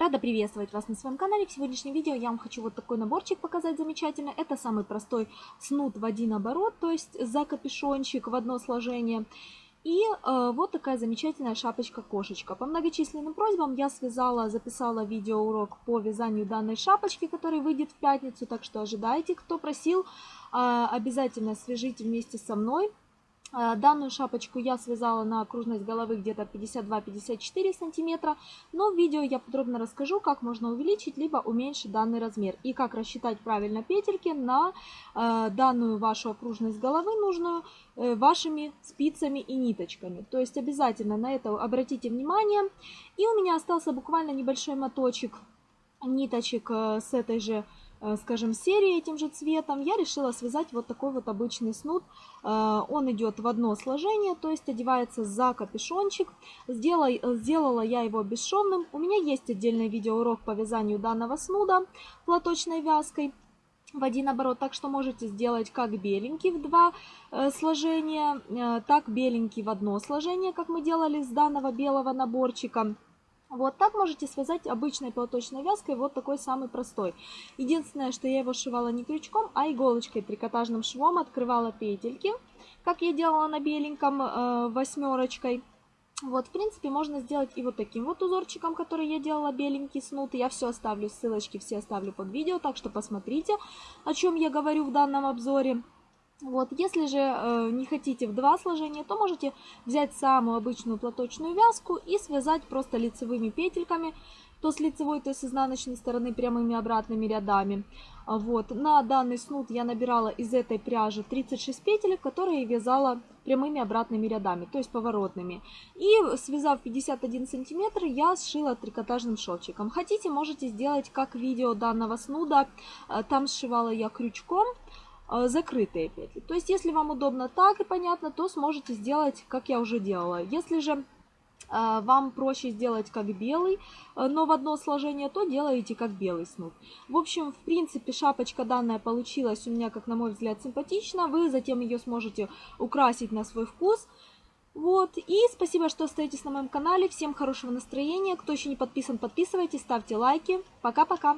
Рада приветствовать вас на своем канале. В сегодняшнем видео я вам хочу вот такой наборчик показать замечательно. Это самый простой снуд в один оборот, то есть за капюшончик в одно сложение. И э, вот такая замечательная шапочка-кошечка. По многочисленным просьбам я связала, записала видеоурок по вязанию данной шапочки, который выйдет в пятницу. Так что ожидайте, кто просил, э, обязательно свяжите вместе со мной. Э, данную шапочку я связала на окружность головы где-то 52-54 сантиметра, но в видео я подробно расскажу, как можно увеличить либо уменьшить данный размер и как рассчитать правильно петельки на э, данную вашу окружность головы нужную э, вашими спицами и ниточками. То есть обязательно на это обратите внимание. И у меня остался буквально небольшой моточек ниточек э, с этой же Э, скажем, серии этим же цветом, я решила связать вот такой вот обычный снуд. Э, он идет в одно сложение, то есть одевается за капюшончик. Сделала, сделала я его бесшовным. У меня есть отдельный видеоурок по вязанию данного снуда платочной вязкой в один оборот, так что можете сделать как беленький в два э, сложения, так беленький в одно сложение, как мы делали с данного белого наборчика. Вот так можете связать обычной платочной вязкой, вот такой самый простой. Единственное, что я его сшивала не крючком, а иголочкой, трикотажным швом открывала петельки, как я делала на беленьком э, восьмерочкой. Вот, в принципе, можно сделать и вот таким вот узорчиком, который я делала беленький снуд. Я все оставлю, ссылочки все оставлю под видео, так что посмотрите, о чем я говорю в данном обзоре. Вот, если же э, не хотите в два сложения, то можете взять самую обычную платочную вязку и связать просто лицевыми петельками, то с лицевой, то с изнаночной стороны прямыми обратными рядами. Вот, на данный снуд я набирала из этой пряжи 36 петелек, которые вязала прямыми обратными рядами, то есть поворотными. И связав 51 сантиметр, я сшила трикотажным шовчиком. Хотите, можете сделать как видео данного снуда, э, там сшивала я крючком, закрытые петли. То есть, если вам удобно так и понятно, то сможете сделать, как я уже делала. Если же э, вам проще сделать как белый, э, но в одно сложение, то делаете как белый снуд. В общем, в принципе, шапочка данная получилась у меня, как на мой взгляд, симпатично. Вы затем ее сможете украсить на свой вкус. Вот, и спасибо, что остаетесь на моем канале. Всем хорошего настроения. Кто еще не подписан, подписывайтесь, ставьте лайки. Пока-пока.